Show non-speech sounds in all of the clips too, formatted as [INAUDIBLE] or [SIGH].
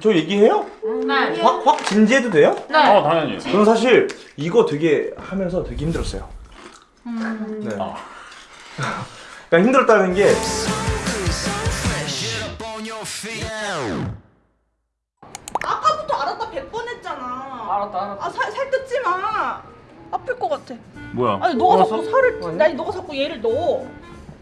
저 얘기해요? 네. 확, 확 진지해도 돼요? 네. 어 당연히 저는 사실 이거 되게 하면서 되게 힘들었어요. 음. 네. 아. 그러니까 힘들었다는 게 아까부터 알았다 100번 했잖아. 알았다 알았다 아, 살, 살 뜯지 마. 아플 것 같아. 뭐야 아니, 너가 알았어? 자꾸 살을, 아니. 아니, 너가 자꾸 얘를 넣어.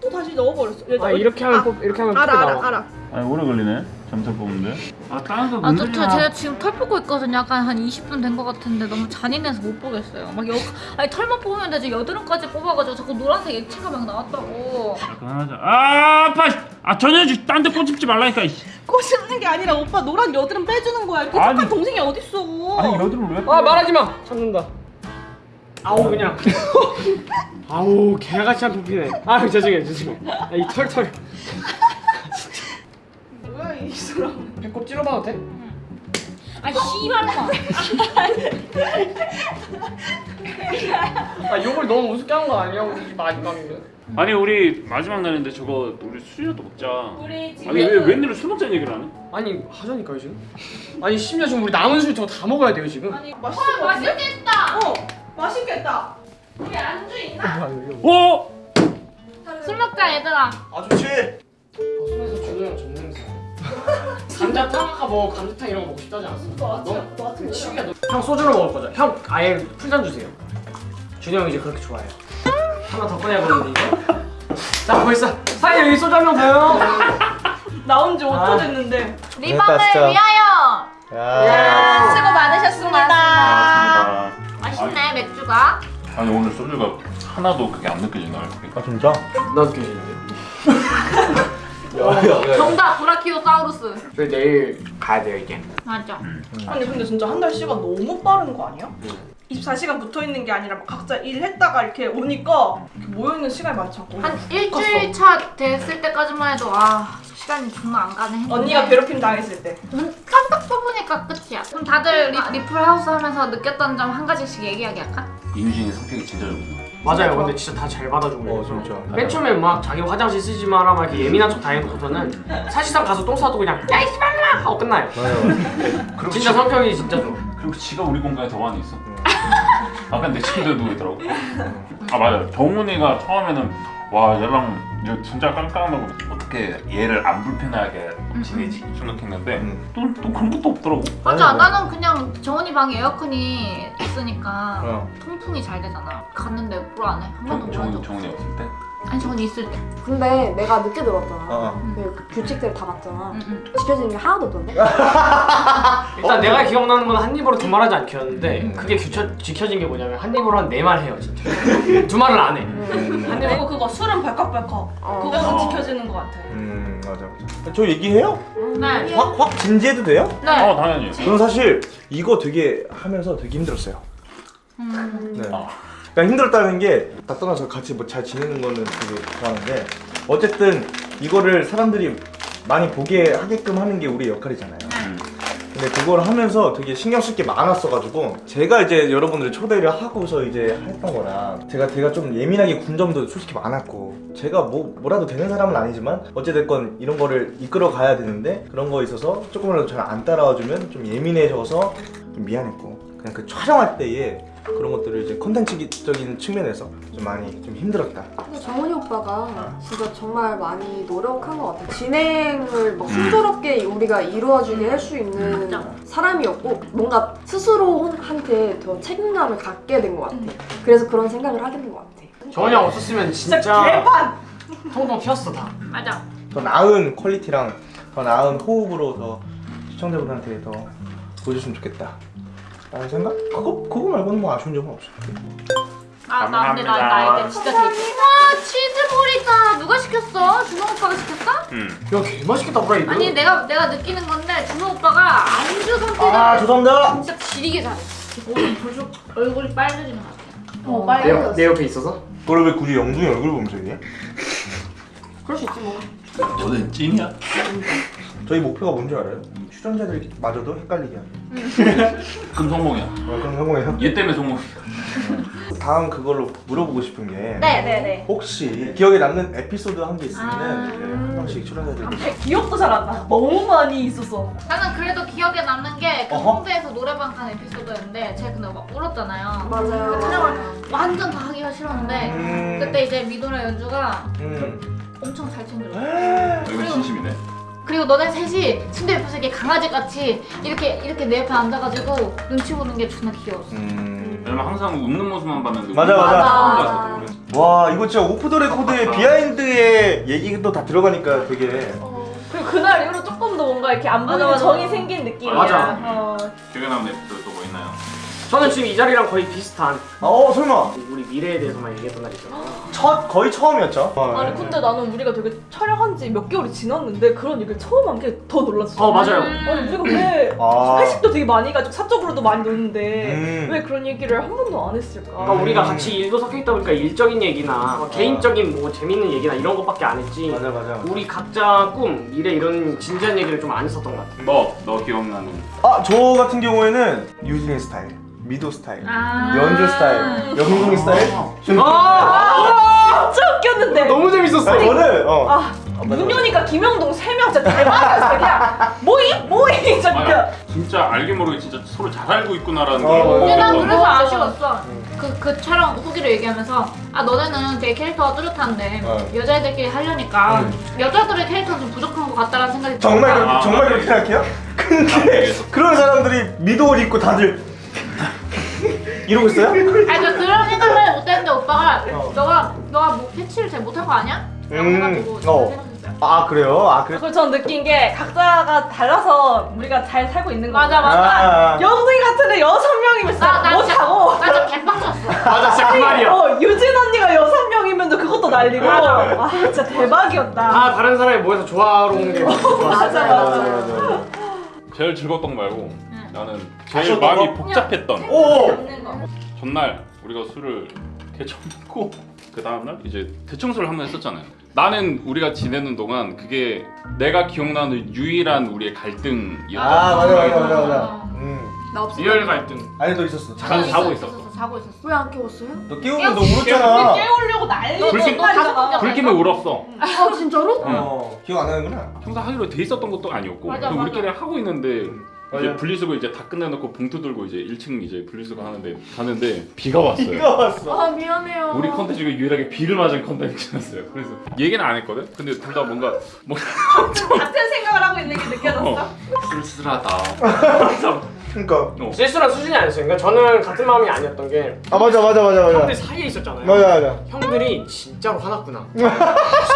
또 다시 넣어버렸어. 얘아 이렇게 하면 뽑 이렇게 하면 알아, 알아, 알아. 아니 오래 걸리네 점점 뽑는데 아 다른 거 아, 저, 저 제가 지금 털 뽑고 있거든요. 약간 한 20분 된 것 같은데 너무 잔인해서 못 보겠어요. 막 여, 아니 털만 뽑으면 되지 여드름까지 뽑아가지고 자꾸 노란색 액체가 막 나왔다고. 그만하자 아 아파 아 전혀지 딴데 꼬집지 말라니까. 꼬집는 게 아니라 오빠 노란 여드름 빼주는 거야. 이렇게 아니. 착한 동생이 어딨어. 아니 여드름 왜 아 말하지 마 참는다 아우 그냥 [LAUGHS] 아우 개같이 안 뽑히네 아 죄송해요 죄송해요 아, 이 털털 이 사람. 배꼽 찔러봐도 돼? 아 씨발마. 아 욕을 너무 우습게 한 거 아니야 우리 마지막인데 아니 우리 마지막 날인데 저거 우리 술이라도 먹자 우리 지금 아니 왜 웬일로 술 먹자는 얘기를 안 해? 아니 하자니까요 지금 아니 심지어 지금 우리 남은 술 저거 다 먹어야 돼요 지금 아니, 맛있을 것 같은데? 맛있겠다. 어, 맛있겠다. 우리 안주 있나? 어? 술 먹자 얘들아. 아 좋지. 방송에서 준호 형 전냄새 감자탕 아까 뭐 감자탕 이런 거 먹고 싶다지 않았어? 너 아, 아침, 너? 너 아침 치우야 너. 형 소주로 먹을 거죠? 형 아예 풀잔 주세요 준호 형 이제 그렇게 좋아해요 하나 더 꺼내보는데 이거 자 벌써 사장님 여기 소주 한 명 더요 나온 지 5초 아. 됐는데. 리방을. 위하여. 야. 수고 많으셨습니다. 아, 맛있네 맥주가. 아니 오늘 소주가 하나도 그게 안 느껴지나 이렇게 아 진짜? 나도 깨지는데요 야야야. 정답 브라키오사우루스. 저희 내일 가야 돼요 이제 맞아. 아니 근데 진짜 한 달 시간 너무 빠른 거 아니야? 24시간 붙어 있는 게 아니라 막 각자 일했다가 이렇게 오니까 이렇게 모여 있는 시간이 많지 않고 한 일주일 차 됐을 때까지만 해도 아 시간이 정말 안 가네. 했는데 언니가 괴롭힘 당했을 때눈 깜빡 뽑으니까 끝이야. 그럼 다들 리, 리플 하우스 하면서 느꼈던 점 한 가지씩 얘기하기 할까? 인준이 성격이 진짜 좋거든 맞아요 근데 진짜 다 잘 받아주고 어. 진짜. 맨 처음에 막 자기 화장실 쓰지 마라 막 이렇게 예민한 척 다해놓고서는 사실상 가서 똥 싸도 그냥 야이 씨발라 하고 끝나요 맞아. [LAUGHS] 그리고 진짜 성격이 진짜 좋아 그리고 지가 우리 공간에 더 많이 있어. [LAUGHS] 아까 내 침대에 누워 있더라고. 아 맞아. 정훈이가 처음에는 와 얘랑 진짜 깜깜하고 어떻게 얘를 안 불편하게 지내지 생각했는데 음. 또, 또 그런 것도 없더라고. 맞아 아니, 뭐. 나는 그냥 정원이 방에 에어컨이 있으니까 어. 통풍이 잘 되잖아. 갔는데 물안 해. 한 번도 정, 물 정. 정훈이 없을 때. 아니 정원이 있을 때. 근데 내가 늦게 들어왔잖아. 어. 근데 그 규칙들을 다 봤잖아. 응, 응. 지켜지는 게 하나도 없던데? [LAUGHS] 일단 내가 기억나는 건 한 입으로 두 말하지 않겠는데 음. 그게 규쳐, 지켜진 게 뭐냐면 한 입으로 한 네 말 해요 진짜 [LAUGHS] 두 말을 안해 음. 한 그리고 입으로 그거 술은 발칵발칵 어. 그거는 어. 지켜지는 것 같아 음 맞아 맞아. 저 얘기해요? 네. 확 확 진지해도 돼요? 네. 어 당연히. 저는 사실 이거 되게 하면서 되게 힘들었어요. 음. 네. 아. 그러니까 힘들었다는 게 다 떠나서 같이 뭐 잘 지내는 거는 되게 좋아하는데 어쨌든 이거를 사람들이 많이 보게 하게끔 하는 게 우리 역할이잖아요. 음. 근데 그걸 하면서 되게 신경 쓸 게 많았어가지고 제가 이제 여러분들 초대를 하고서 이제 했던 거라 제가 제가 좀 예민하게 군 점도 솔직히 많았고 제가 뭐 뭐라도 되는 사람은 아니지만 어찌됐건 이런 거를 이끌어 가야 되는데 그런 거에 있어서 조금이라도 잘 안 따라와 주면 좀 예민해져서 좀 미안했고 그냥 그 촬영할 때에 그런 것들을 이제 컨텐츠적인 측면에서 좀 많이 좀 힘들었다. 근데 정훈이 오빠가 진짜 정말 많이 노력한 것 같아. 진행을 막 순조롭게 우리가 이루어지게 할 수 있는 맞아. 사람이었고 뭔가 스스로한테 더 책임감을 갖게 된 것 같아. 그래서 그런 생각을 하게 된 것 같아. 정원이 형 없었으면 진짜, 진짜 개판! 통통 튀었어 다 맞아. 더 나은 퀄리티랑 더 나은 호흡으로 더 시청자분한테 더 보여줬으면 좋겠다. 라는 생각? 그거 그거 말고는 뭐 아쉬운 점은 없어. 아, 나 근데 나, 나 감사합니다. 이제 진짜 되게. 와 치즈볼 있다. 누가 시켰어? 준호 오빠가 시켰어? 음. 야 개맛있겠다 브라이드 아니 내가 내가 느끼는 건데 준호 오빠가 안주 선택을 아 죄송합니다. 진짜 지리게 잘해. 오늘 벌써 얼굴이 빨개지는 것 같아. 어, 내, 빨리 옆- 내 옆에 있어서? 너를 왜 굳이 영준이 얼굴 보면서 얘기해? 그럴 수 있지 뭐. 너는 찐이야? 저희 목표가 뭔지 알아요? 출연자들마저도 헷갈리게 하기. [LAUGHS] 그럼 성공이야. 어, 그럼 성공해요. 얘 때문에 성공. 다음 그걸로 물어보고 싶은 게 네네네. 혹시 기억에 남는 에피소드 한게 있으면은 아. 네, 한 명씩 출연해드리고 싶어요. 기억도 잘 안 나. 너무 많이 있었어. 나는 그래도 기억에 남는 게그. 홍대에서 노래방 간 에피소드였는데 제가 근데 막 울었잖아요. 맞아요. 그 촬영을 완전 다 하기가 싫었는데 음. 그때 이제 미도랑 연주가 음. 엄청 잘 챙겨줬어. 이건 진심이네. 그리고 너네 셋이 침대 옆에서 이렇게 강아지같이 이렇게 이렇게 내 옆에 앉아가지고 눈치 보는 게 존나 귀여웠어. 음. 왜냐면 항상 웃는 모습만 봤는데 맞아, 맞아. 와 이거 진짜 off the record의 behind의 얘기도 다 들어가니까 되게 그리고 그날 이후로 조금 더 뭔가 이렇게 안 맞아. 정이 생긴 느낌이야. 맞아. 어. 기억에 남는 에피소드 또뭐 있나요? 저는 지금 이 자리랑 거의 비슷한 어 설마 우리 미래에 대해서만 얘기했던 날이죠. 첫 거의 처음이었죠 어, 아니 근데 나는 우리가 되게 촬영한 지 몇 개월이 지났는데 그런 얘기를 처음 한 게 더 놀랐어. 어 맞아요. 아니 우리가 왜 아. 회식도 되게 많이 가지고 사적으로도 많이 노는데 음. 왜 그런 얘기를 한 번도 안 했을까? 그러니까 음. 우리가 같이 일도 섞여 있다 보니까 일적인 얘기나 뭐 개인적인 뭐 재밌는 얘기나 이런 것밖에 안 했지. 맞아 맞아 우리 각자 꿈, 미래 이런 진지한 얘기를 좀 안 했었던 것 같아. 너, 너 기억나는 아 저 같은 경우에는 유진 스타일 미도 스타일 아. 연주 스타일 영동이 스타일 아, 진짜 웃겼는데. 너무 재밌었어. 저는 어아 문현이가 김영동 세명 진짜 대박이었어 그냥 모임 모임 진짜. 진짜 알게 모르게 진짜 서로 잘 알고 있구나라는 어, 걸 근데 난 느꼈던 그래서. 아쉬웠어. 그, 그 촬영 후기를 얘기하면서 아 너네는 되게 캐릭터가 뚜렷한데 어. 여자애들끼리 하려니까 음. 여자들의 캐릭터는 좀 부족한 것 같다라는 생각이 정말 아, 정말. 그렇게 생각해요? 근데. 그런 사람들이 미도 옷 입고 다들 이러고 있어요? 아니 저 그런 생각을 못했는데 오빠가 어. 너가 너가 뭐 캐치를 잘 못한 거 아니야? 라고 음, 해가지고 어. 생각했어요. 아 그래요? 아 그래? 그리고 전 느낀 게 각자가 달라서 우리가 잘 살고 있는 거 맞아, 맞아. 아. 영동이 같은 애 여섯 명이면 진짜 나, 나 진짜 못하고 나 진짜 개빡쳤어. [LAUGHS] 맞아, 진짜 그 말이야. 어, 유진 언니가 여섯 명이면 그것도 난리고 아 진짜 대박이었다 다 다른 사람이 모여서 조화로운 게. [LAUGHS] 맞아 맞아 맞아 맞아 제일 즐거웠던 거 말고 응. 나는 제일 마음이 거? 복잡했던 오! 전날 우리가 술을 대충 먹고 [LAUGHS] 그 다음날 이제 대청소를 한번 했었잖아요 나는 우리가 지내는 동안 그게 내가 기억나는 유일한 우리의 갈등이었던 아 맞아 맞아 맞아 맞아 음나 없어. 리얼 갈등. 아니 너 있었어 자- 자고 있었어. 자고 있었어. 왜 안 깨웠어요? 너 깨우면 너. 울었잖아 깨우려고 난리고 불빛- 난리잖아. 불 끼면 울었어 아 진짜로? 어 기억 안 나는구나 평소 하기로 돼 있었던 것도 아니었고 맞아, 그 맞아. 우리끼리 하고 있는데 이제. 분리수거 이제 다 끝내놓고 봉투 들고 이제 1층 이제 분리수거 하는데 가는데 비가 왔어요 비가 왔어 아 미안해요. 우리 컨텐츠 중에 유일하게 비를 맞은 컨텐츠였어요 그래서 얘기는 안 했거든 근데 둘 다 뭔가 뭐 같은 생각을 하고 있는 게 느껴졌어? 어, 쓸쓸하다 그니까 어. 실수란 수준이 아니었어요. 그러니까 저는 같은 마음이 아니었던 게 아 맞아 맞아 맞아 맞아 형들 사이에 있었잖아요. 맞아 맞아 형들이 진짜로 화났구나. [LAUGHS]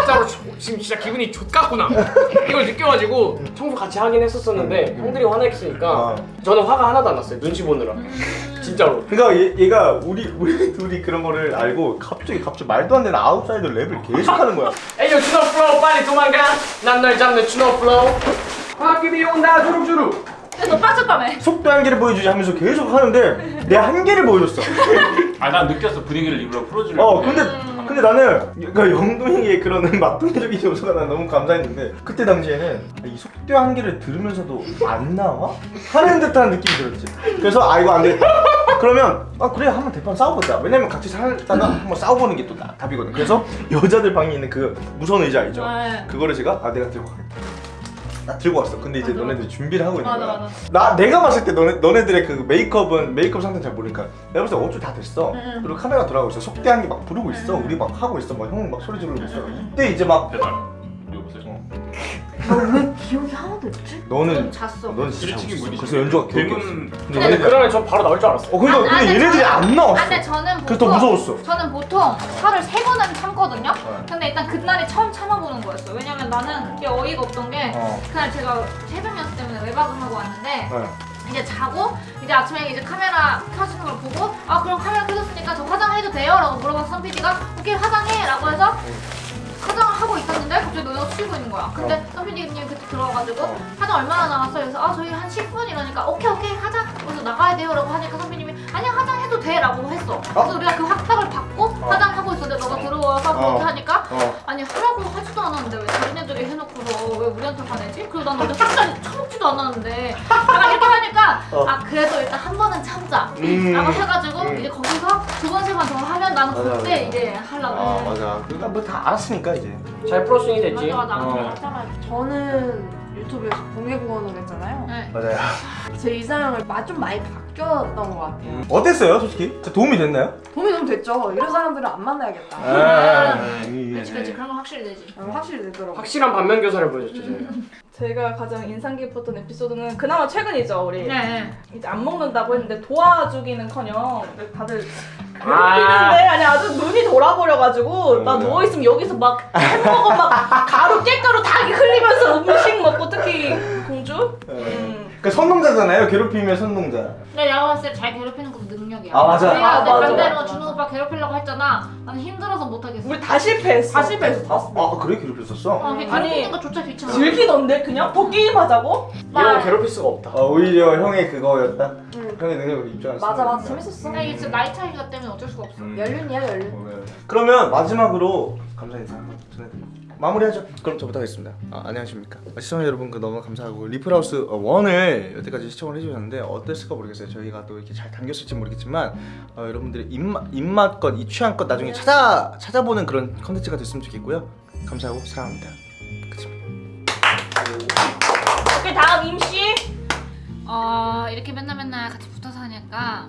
진짜로 조- 지금 진짜 기분이 좆같구나. 이걸 느껴가지고 청소 같이 하긴 했었었는데 형들이 화냈으니까 아. 저는 화가 하나도 안 났어요. 눈치 보느라. 진짜로. 그러니까 얘, 얘가 우리 우리 둘이 그런 거를 알고 갑자기 갑자기 말도 안 되는 아웃사이더 랩을 계속 하는 거야 Ay yo 준호 flow 빨리 도망가. 난 널 잡는 준호 flow. 바퀴비 온다 주룩주룩. 너 빠졌다며 속도 한계를 보여주지 하면서 계속 하는데 내 한계를 보여줬어 아 난 느꼈어 분위기를 일부러 풀어주려고 어 근데 근데 나는 그러니까 영동이의 그런 [LAUGHS] 막동적인 요소가 난 너무 감사했는데 그때 당시에는 이 속도 한계를 들으면서도 안 나와? 하는 듯한 느낌이 들었지 그래서 아 이거 안 되겠다 그러면 아 그래 한번 대판 싸워보자 왜냐면 같이 살다가 한번 싸워보는 게 또 답이거든 그래서 여자들 방에 있는 그 무선 의자 알죠? 네. 그거를 제가 아 내가 들고 가겠다 나 들고 왔어. 근데 이제 너네들 준비를 하고 있는 맞아, 거야. 맞아. 나 내가 봤을 때 너네 너네들의 그 메이크업은 메이크업 상태 잘 모르니까 내가 봤을 때 어쩔 다 됐어. 응. 그리고 카메라 돌아가고 있어. 속대한 게 막 부르고 있어. 우리 막 하고 있어. 막 형은 막 소리 지르고 있어. 이때 이제 막 배달 여보세요 왜 기억이 하나도 없지? 너는 넌 잤어. 넌 진짜. 뭐지? 그래서 연주가 기억이 없어 근데 근데 얘네들 그러면 전 바로 나올 줄 알았어. 어 그러니까 아, 근데 근데 얘네들이 저는- 안 나왔어 아, 근데 저는 보통 그래서 더 무서웠어 저는 보통 살을 세 번은 참거든요. 네. 근데 일단 그날이 처음 참아보는 거였어. 왜냐면 나는 이게 어이가 없던 게 어. 그날 제가 새벽 연습 때문에 외박을 하고 왔는데 네. 이제 자고 이제 아침에 이제 카메라 켜지는 걸 보고 아 그럼 카메라 켜졌으니까 저 화장해도 돼요? 라고 물어봐서 선 PD가 오케이 화장해 라고 해서 하고 있었는데 갑자기 너네가 치고 있는 거야 근데 선 PD님 그때 들어와가지고 어. 화장 얼마나 남았어요? 그래서 아 저희 한 10분 이러니까 오케이 오케이 화장 그래서 나가야 돼요 라고 하니까 선배님이 아니야 화장 해도 돼 라고 했어 그래서 우리가 그 확답을 받고 화장하고 있었는데 너가 들어와서 어. 그렇게 하니까 어. 아니 하라고 하지도 않았는데 왜 자기네들이 해놓고서 왜 우리한테 화내지? 그리고 난 어제 술자리 처먹지도 [LAUGHS] 않았는데 약간 이렇게 하니까 어. 아 그래도 일단 한 번은 참자 음. 라고 해가지고 음. 이제 거기서 두번세번더 하면 나는 맞아, 그때 맞아. 이제 하려고 아 맞아 그러니까 뭐 다 알았으니까 이제 잘 풀었으니 됐지. 맞아 맞아 어. 저는 유튜브에서 공개 구원을 했잖아요. 네. 맞아요 [LAUGHS] 제 이상형을 마- 좀 많이 바뀌었던 것 같아요. 음. 어땠어요 솔직히? 도움이 됐나요? 도움이 너무 됐죠. 이런 사람들은 안 만나야겠다. 아, 그치 그치 그런 건 확실히 되지 어, 확실히 되더라고요. 확실한 반면 교사를 보여줬죠. [LAUGHS] 제가 가장 인상 깊었던 에피소드는 그나마 최근이죠 우리. 네 이제 안 먹는다고 했는데 도와주기는커녕 다들 아. 괴롭히는데 아 니 아주 눈이 돌아버려가지고 나 음. 누워 있으면 여기서 막 햄버거 막 가루 깨가루 다 흘리면서 음식 먹고 특히 공주. 음. 그 선동자잖아요 괴롭히면 선동자 근데 내가 봤을 때 잘 괴롭히는 것도 능력이야 아, 맞아. 우리가 아, 내 맞아, 반대로 맞아. 준호 오빠 괴롭히려고 했잖아 나는 힘들어서 못하겠어 우리 다 실패했어. 다 실패했어. 다아 그래 괴롭혔었어? 어, 그게 아니, 괴롭히는 것조차 귀찮아 즐기던데 그냥 더 게임하자고? 이런 괴롭힐 수가 없다. 아 오히려 형의 그거였다? 응. 형의 능력을 입증했어 맞아 맞아 재밌었어. 근데 이게 진짜 나이 차이가 때문에 어쩔 수가 없어 음. 연륜이야 연륜. 어, 네. 그러면 마지막으로 감사 인사 한번 전해드릴게요 마무리하죠. 그럼 저부터 하겠습니다. 아, 안녕하십니까. 시청자 여러분 그 너무 감사하고 리플하우스 1을 여태까지 시청을 해주셨는데 어땠을까 모르겠어요. 저희가 또 이렇게 잘 당겼을지 모르겠지만 어, 여러분들의 입맛, 입맛껏 이 취향껏 나중에 찾아, 찾아보는 그런 컨텐츠가 됐으면 좋겠고요. 감사하고 사랑합니다. 오케이 다음 임씨. 어 이렇게 맨날 맨날 같이 붙어서 하니까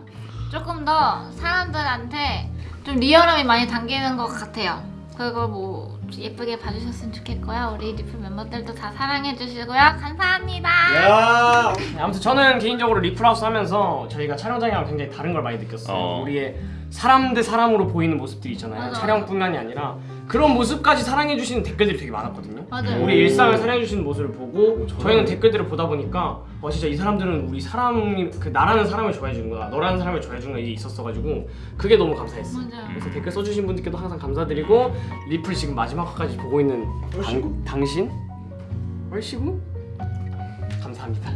조금 더 사람들한테 좀 리얼함이 많이 담기는 것 같아요. 그리고 뭐 예쁘게 봐주셨으면 좋겠고요. 우리 리플 멤버들도 다 사랑해주시고요. 감사합니다. 야 네, 아무튼 저는 개인적으로 리플하우스 하면서 저희가 촬영장이랑 굉장히 다른 걸 많이 느꼈어요. 어. 우리의 사람 대 사람으로 보이는 모습들이 있잖아요. 맞아, 촬영뿐만이 아니라 그런 모습까지 사랑해주시는 댓글들이 되게 많았거든요. 맞아요. 우리 일상을 사랑해주시는 모습을 보고 저는- 저희는 댓글들을 보다 보니까 어 진짜 이 사람들은 우리 사람이 그 나라는 사람을 좋아해주는구나 너라는 사람을 좋아해주는 게 있었어가지고 그게 너무 감사했어. 맞아요. 그래서 댓글 써주신 분들께도 항상 감사드리고 리플 지금 마지막까지 보고 있는 당, 당신 얼씨구 감사합니다.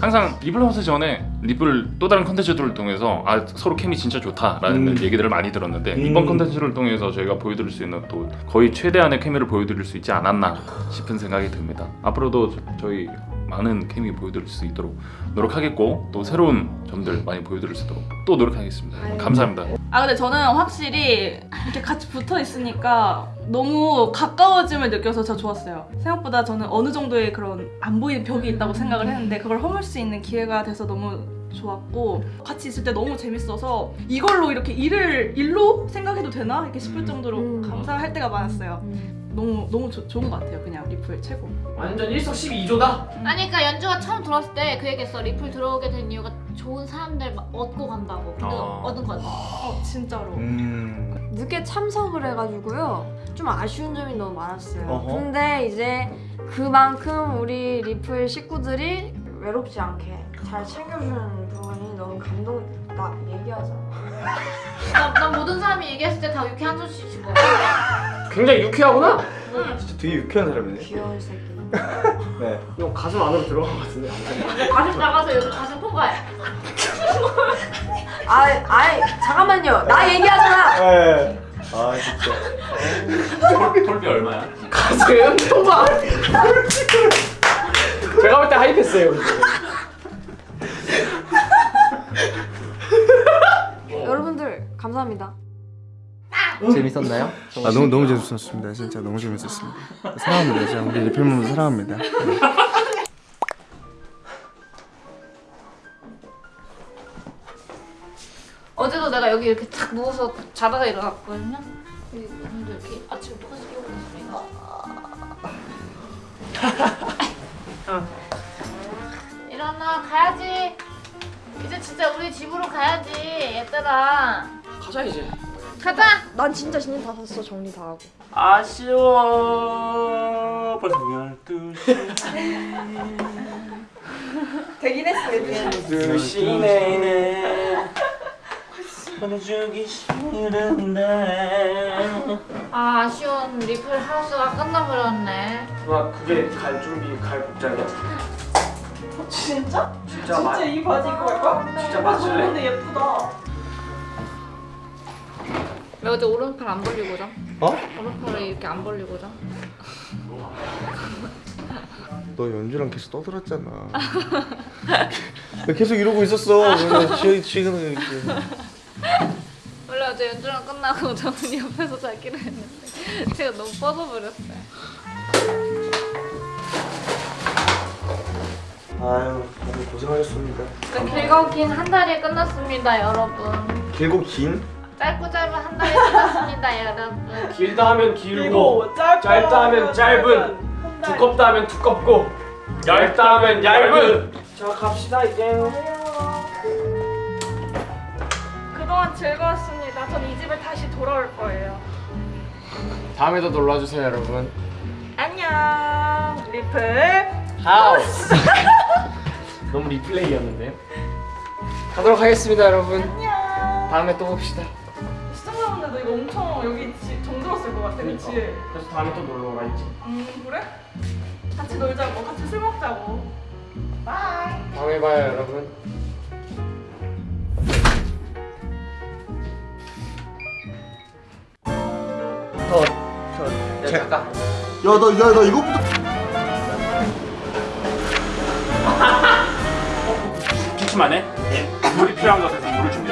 항상 리플하우스 전에 리플 또 다른 컨텐츠들을 통해서 아 서로 케미 진짜 좋다라는 음. 얘기들을 많이 들었는데 음. 이번 컨텐츠를 통해서 저희가 보여드릴 수 있는 또 거의 최대한의 케미를 보여드릴 수 있지 않았나 싶은 생각이 듭니다. 앞으로도 저- 저희 많은 케미 보여드릴 수 있도록 노력하겠고 또 새로운 점들 많이 보여드릴 수 있도록 또 노력하겠습니다. 감사합니다. 아 근데 저는 확실히 이렇게 같이 붙어 있으니까 너무 가까워짐을 느껴서 저 좋았어요. 생각보다 저는 어느 정도의 그런 안 보이는 벽이 있다고 생각을 했는데 그걸 허물 수 있는 기회가 돼서 너무 좋았고 같이 있을 때 너무 재밌어서 이걸로 이렇게 일을 일로 생각해도 되나 이렇게 싶을 음. 정도로 음. 감사할 때가 많았어요. 음. 너무 너무 조- 좋은 것 같아요. 그냥 리플 최고. 완전 일석십이조다. 아니 그러니까 연주가 처음 들어왔을 때 그 얘기했어. 리플 들어오게 된 이유가 좋은 사람들 막 얻고 간다고. 근데 아. 얻은 거 같아. 어 진짜로. 음... 늦게 참석을 해가지고요 좀 아쉬운 점이 너무 많았어요 어허. 근데 이제 그만큼 우리 리플 식구들이 외롭지 않게 잘 챙겨주는 부분이 너무 감동 [LAUGHS] 나 얘기하자 난, 난 모든 사람이 얘기했을 때 다 이렇게 한 손씩 쥐고. 굉장히 유쾌하구나. 진짜 되게 유쾌한 사람이네 귀여운 새끼 [LAUGHS] 네. 형 가슴 안으로 들어간 것 같은데. 가슴 나가서 여기 가슴 통과해. [LAUGHS] 아, 아이 잠깐만요 나 얘기하잖아 네. 아 진짜 톨, 톨비 얼마야? 가슴 통과. 제가 볼 때 하이패스예요. 여러분들 감사합니다 재밌었나요? 아 너무 너무 재밌었습니다. 진짜 너무 재밌었습니다. 사랑합니다. 진짜 우리 리필몬도 사랑합니다. 어제도 내가 여기 이렇게 탁 누워서 자다가 일어났거든요. 오늘도 이렇게 아침에 똑같이 깨고 있으니까. 일어나 가야지. 이제 진짜 우리 집으로 가야지 얘들아. 가자 이제. 가자. 난 진짜 진짜 다 샀어 정리 다 하고 아쉬워 벌써 [LAUGHS] 12시 되긴 했어요. 두 시내내 보내주기 싫은데 아 아쉬운 리플 하우스가 끝나버렸네. 와 그게 갈 준비 갈 복장이야? 진짜? 진짜 진짜 이 바지 입고 갈 거야? 진짜 맞을래? 근데 예쁘다. 왜 어제 오른팔 안 벌리고 자? 어? 오른팔을 이렇게 안 벌리고 자? [LAUGHS] 너 연주랑 계속 떠들었잖아. 계속 이러고 있었어. 그래서 지- 지금은 이렇게. 원래 어제 연주랑 끝나고 [LAUGHS] 저는 옆에서 자기로 했는데 제가 너무 뻗어버렸어요. 아유, 다들 고생하셨습니다. 길고 긴 한 달이 끝났습니다, 여러분. 길고 긴? 짧고 짧은 한 달이 끝났습니다, 여러분. 길다 하면 길고 그리고 짧다, 짧다 하면 짧은 두껍다 하면 두껍고 얇다 하면 얇은 자 갑시다 이제 그동안 즐거웠습니다. 전 이 집에 다시 돌아올 거예요. 다음에도 놀러주세요 여러분 안녕. 리플. 하우스 [LAUGHS] 너무 리플레이였는데 가도록 하겠습니다 여러분 안녕. 다음에 또 봅시다 엄청 여기 지- 정들었을 것 같아, 그치? 그래서 다음에 또 놀러 오라 했지 음, 그래? 같이 놀자고, 같이 술 먹자고. Bye. 다음에 봐요 여러분 저, 저, 제, 야, 나, 야, 나 이거부터. 기침하네? 물이 필요한 것 같아서 물을 준비